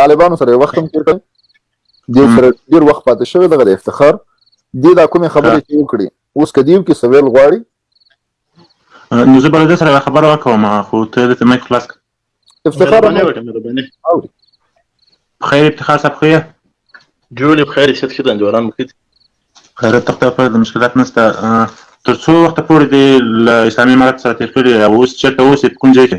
طالبانو سره وخت هم تیر کړی دی سره ډیر وخت پاتې شوی دغه د افتخار دی دا کومې خبرې چې وکړي اوس که دیو کې سویل غواړي نو زه به سره خبره وکوم خو ته د مایک خلاص افتخار خیر افتخار صاحب خو جوړې بخیر ست ښه د انجوالان مخې خیر تخته په د مشکلات نشته تر څو وخت پورې د اسلامي امارت سره تیر کړی او اوس چیرته اوسې کوم ځای کې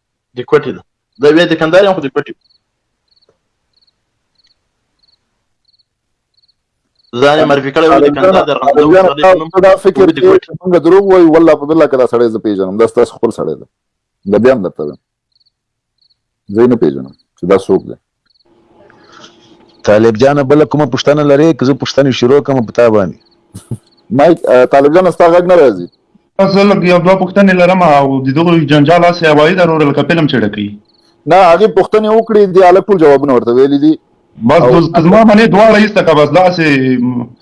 د کوټې ده زه بیا د کندهار یم خو د کوټې ځان یې معرفي کړی و د کندهار د ارغنداو ولسوالۍ په نوم دا فکر دی چې موږ دروغ وایو والله په بالله که دا سړی زه پېژنم دا ستاسو خپل سړی دی زه بیا هم درته وایم زه یې نه پېژنم چې دا څوک دی طالب جان بل کومه پښتنه لري که زه پښتنه شروع کوم په تا باندې مایک طالب جان ستا غږ نه راځي زه لږ یو دوه پوښتنې لرم او د دغو جنجال هسې هوایي ده وروره لکه فلم چې ډکوي نه هغې پوښتنې وکړي دې هلک ټول جوابونه ورته ویلي دي بس زما منې دواړه ایسته که بس داسې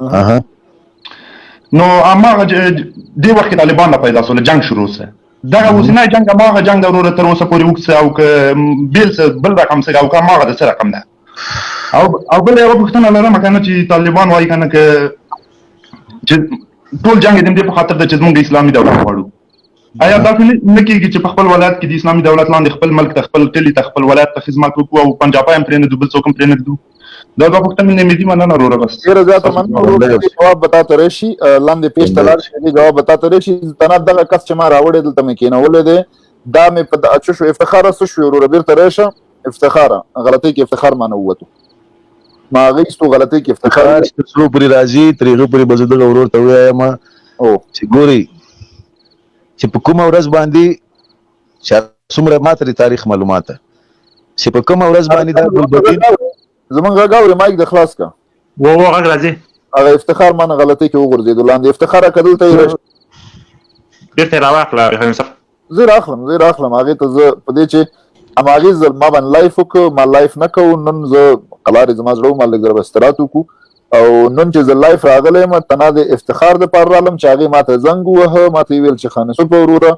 اها نو اما دې وخت طالبان لا پیدا سول جنگ شروع سه دغه اوسنی جنگ ماغه جنگ وروره تر اوسه پورې وکړ او که بیل څه بل رقم څه او که ماغه د څه رقم ده او او بل یو پوښتنه لرم کنه چې طالبان وایي کنه که چې ټول جنگ دې په خاطر د چې موږ اسلامي دولت غواړو ایا داسې نه کېږي چې په خپل ولایت کې د اسلامي دولت لاندې خپل ملک ته، خپل کلي ته، خپل ولایت ته خدمت وکړو او پنجابی هم پرېنږدو، بل څوک هم پرېنږدو؟ دا دوه پوښتنې نه مې دي، مننه وروره بس. ډېره زیاته مننه ورور د دې جواب به تاته راشي لاندې پېج ته لاړ شي د دې جواب به تاته راشي دلته نه دغه کس چې ما راوړی دلته مې کېنولی دی دا مې په څه شو افتخاره څه شو وروره بېرته راشه افتخار غلطي کې افتخار معنی ووتو ما هغه څو غلطي کې افتخار چې څو پرې راځي ترېغه پرې به زه دغه ورور ته وایم او چې ګوري چې په کومه ورځ باندې چې څومره ما ته تاریخ معلومات چې په کومه ورځ باندې دا ګلبدین زمونږ غږ اورې مایک د خلاص کا و و غږ راځي هغه افتخار مانه غلطي کې وګرځېدو لاندې افتخار کدل ته یې بیرته راواخله هغه صف زه راخلم زه راخلم هغه ته زه په دې چې اما هغه زل ما باندې لایف وک ما لایف نه کو نن زه قلار زما زړه ما لګر بسترات وکو او نن چې زه لایف راغلم تنه د افتخار د پر رالم چې هغه ماته زنګ وه ماته ویل چې خانه سو په وروره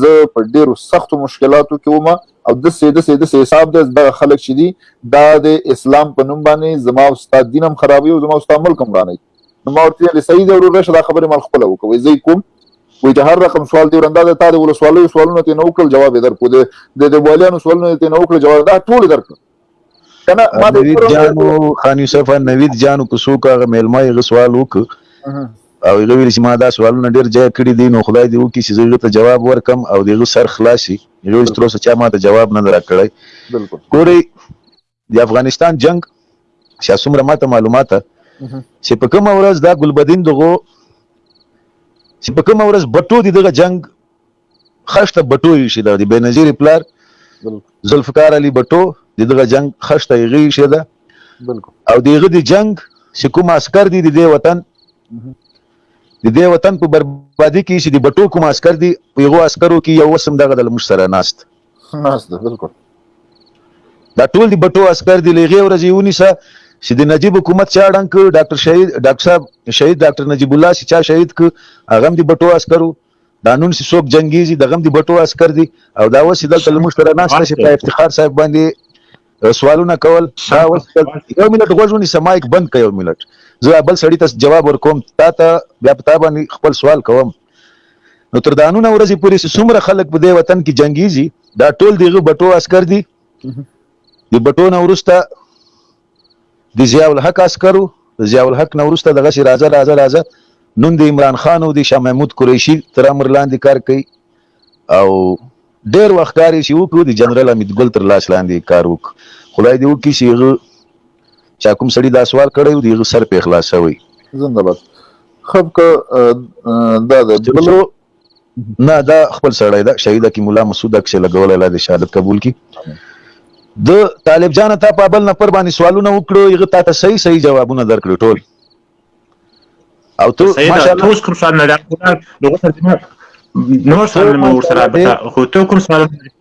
زه په ډیرو سختو مشکلاتو کې وم او دسې دسې دسې حساب دی دغه خلک چې دي دا د اسلام په نوم باندې زما او ستا دین هم خرابوي او زما او ستا ملک هم ورانوي نو ما ورته ویل صحیح دی وروره شه دا خبرې مال خپله وکوئ زه یې کوم وایي چې هر رقم سوال دی ورندا د تا د ولسوالیو سوالونه ترې نه وکړل جواب یې درکړو د د والیانو سوالونه یې ترې نه وکړل جواب دا ټول یې درکړل کنه ما د نوید جانو خان یوسف نوید جانو کو سو کا ملما یې غسوال وک او هغه ویل چې ما دا سوالونه ډیر ځای کړی دي نو خدای دې وکړي چې زه ته جواب ورکم او دغه سر خلاصي یو تر اوسه چا ما ته جواب نه راکړی ګوري د افغانستان جنگ چې څومره ماته معلومات چې په کوم ورځ دا ګلبدین دغه چې په کوم ورځ بټو دغه جنگ خښته بټو یې ایښې ده، د بېنظیرې پلار ذوالفقار علي بټو د دغه جنګ خښته هغه ایښې ده او د هغه د جنګ چې کوم عسکر دي د دې وطن د دې وطن په بربادي کې چې د بټو کوم عسکر دي په هغو عسکرو کې یو اوس هم دغه دلموږ سره ناست ناست ده بلکل دا ټول د بټو عسکر دی لغه ورځې ونیسه چې د نجیب حکومت چا ډنګ ډاکټر شهید ډاکټر صاحب شهید ډاکټر نجیب الله چې چا شهید ک هغه د بټو عسکرو دا نن چې څوک جنګیږي دغه هم د بټو عسکر دي او دا اوس چې دلته له موږ سره ناسته چې په افتخار صاحب باندې سوالونه کول دا اوس یو منټ غوږ ونیسه مایک بند کړه یو منټ زه بل سړي ته جواب ورکوم تا ته بیا په تا باندې خپل سوال کوم نو تر دانونه ورځې پورې چې څومره خلک په دې وطن کې جنګیږي دا ټول دغه بټو عسکر دي د بټو نه وروسته د ضیاء الحق عسکرو د ضیاء الحق نه وروسته دغسې راځه راځه راځه نن د عمران خان او د شاه محمود قریشي تر امر لاندې کار کوي او ډېر وخت کار یې چې وکړو د جنرال حمید ګل تر لاس لاندې یې کار وکړو خدای دې وکړي چې هغه چا کوم سړي دا سوال کړی و د هغه سر پرې خلاصوي زنده باد خب که دا ده بل نه دا خپل سړی ده شهید کی مولا مسعود عکس لګول الله دی شهادت قبول کی د طالب جان ته په بل نفر باندې سوالونه وکړو یغه تا ته صحیح صحیح جوابونه درکړو ټول او ته ماشاءالله ته اوس کوم سوال نه راغلی نو غوښتل نو سوال مې ورسره خو ته کوم سوال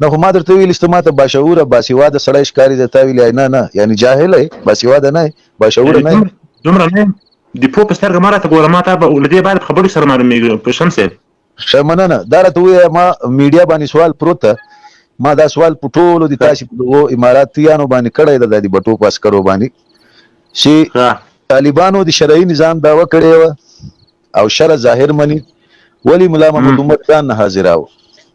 نه خو ما درته ویلي چې ته ماته باشعوره باسواده سړی ښکاري ده تا ویلي نه نه یعنی جاهل یې باسواده نه یې باشعوره نه یې دومره نه د پوه په سترګه ما راته ګوره ما تا به له دې بعد خبرو سره معلومېږي په شمس صاحب ښه مننه دا راته ووایه ما میډیا باندې سوال پروت ده ما دا سوال په ټولو د تاسو په دغو اماراتیانو باندې کړی ده د دې بټو پاس کړو باندې چې طالبانو د شرعي نظام داوا کړې و او شرع ظاهر مني ولی مولا محمد عمر خان نه حاضراو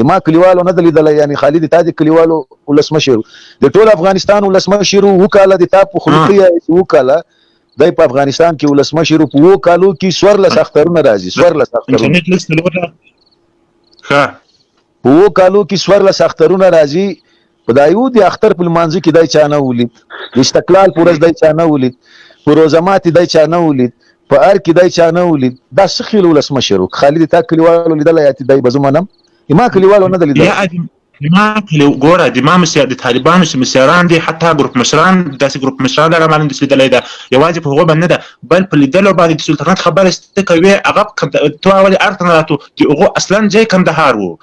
د ما کلیوالو نه د لیدلی یعنی خالی د تا د کلیوالو ولسمشر د ټول افغانستان ولسمشر و کاله د تا په خوله کې چې و کاله دی په افغانستان کې ولسمشر په و کالو کې سور لس اخترونه راځي سور لس اخترونه ښه په و کالو کې سور لس اخترونه راځي په دایو د اختر په لمانځه کې دای چا نه ولید د استقلال پر ورځ دای چا نه ولید په روزه ماتې دای چا نه ولید په ار کې دای چا نه ولید دا څه خیل ولسمشر خالد تا کلیوالو لیدل یا دای به زه منم ما کلیوالو نه لیدل ما کلیو ګوره د ما مسیا د طالبانو چې مسیران دي حتی ګروپ مشران داسې ګروپ مشران هغه باندې چې لیدلی ده یوازې په هغو باندې نه ده بل په لیدلو باندې د سلطنت خبرې ته کوې هغه تو اول ارته نه راتو د هغو اصلا ځای کندهار وو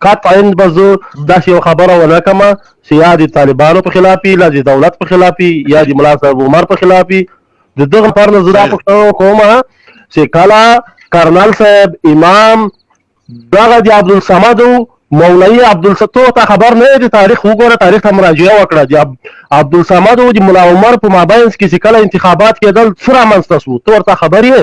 قطعاً به زه داسې یوه خبره ونه کړم چې یا د طالبانو په خلاف وي، یا د دولت په خلاف وي، یا د ملا صاحب عمر په خلاف وي. د دغه لپاره نه زه دا پوښتنه کوم چې کله کرنل صاحب امام دغه د عبدالصمد مولوی عبدالستور ته خبر نه دی تاریخ وګوره تاریخ ته مراجعه وکړه دی عبدالصمد او د مولا عمر په مابین کې چې کله انتخابات کېدل څه رامنځته شو ته ورته خبر یې